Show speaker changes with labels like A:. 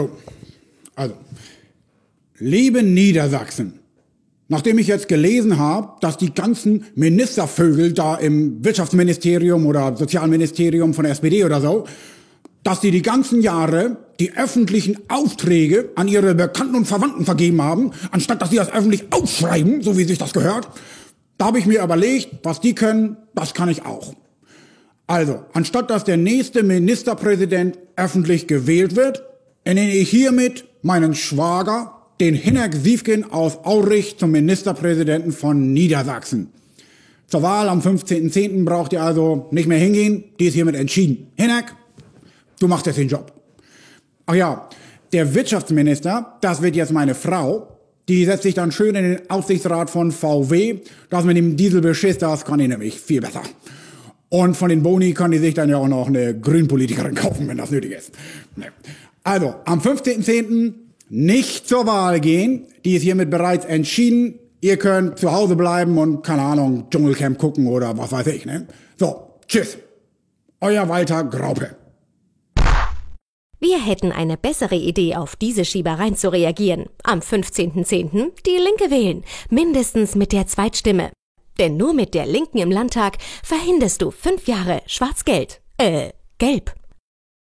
A: So, also, liebe Niedersachsen, nachdem ich jetzt gelesen habe, dass die ganzen Ministervögel da im Wirtschaftsministerium oder Sozialministerium von der SPD oder so, dass die die ganzen Jahre die öffentlichen Aufträge an ihre Bekannten und Verwandten vergeben haben, anstatt dass sie das öffentlich aufschreiben, so wie sich das gehört. Da habe ich mir überlegt, was die können, das kann ich auch. Also, anstatt dass der nächste Ministerpräsident öffentlich gewählt wird, ernenne ich hiermit meinen Schwager, den Hinek Siefkin aus Aurich, zum Ministerpräsidenten von Niedersachsen. Zur Wahl am 15.10. braucht ihr also nicht mehr hingehen, die ist hiermit entschieden. Hinek, du machst jetzt den Job. Ach ja, der Wirtschaftsminister, das wird jetzt meine Frau, die setzt sich dann schön in den Aufsichtsrat von VW. Das mit dem Dieselbeschiss, das kann ich nämlich viel besser. Und von den Boni kann die sich dann ja auch noch eine Grünpolitikerin kaufen, wenn das nötig ist. Also, am 15.10. nicht zur Wahl gehen. Die ist hiermit bereits entschieden. Ihr könnt zu Hause bleiben und, keine Ahnung, Dschungelcamp gucken oder was weiß ich. Ne? So, tschüss. Euer Walter Graupe.
B: Wir hätten eine bessere Idee, auf diese Schiebereien zu reagieren. Am 15.10. die Linke wählen. Mindestens mit der Zweitstimme. Denn nur mit der Linken im Landtag verhinderst du fünf Jahre Schwarz-Gelb. Äh, Gelb.